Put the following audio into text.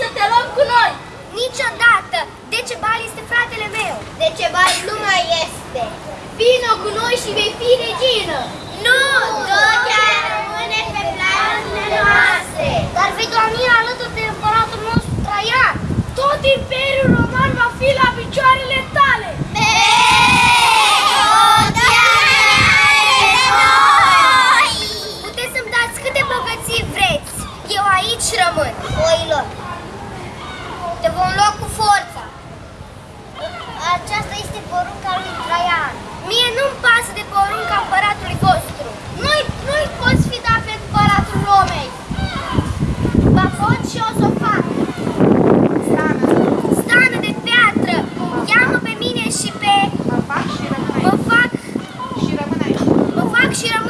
să te luăm cu noi! Niciodată! Decebal este fratele meu! Decebal nu mai este! Vino cu noi și vei fi regină! Nu! Totea rămâne pe planurile noastre! Dar vei dormi alături de împăratul nostru Traian! Tot Imperiul Roman va fi la picioarele tale! porunca lui Traian. Mie nu-mi pasă de porunca împăratului vostru. Nu-i nu poți fi dat pe împăratul Romei. Ba pot și o să o fac. Stană. Stană de piatră. Ia-mă pe mine și pe... Mă fac și rămân aici. Mă fac și rămân aici. Mă fac și rămân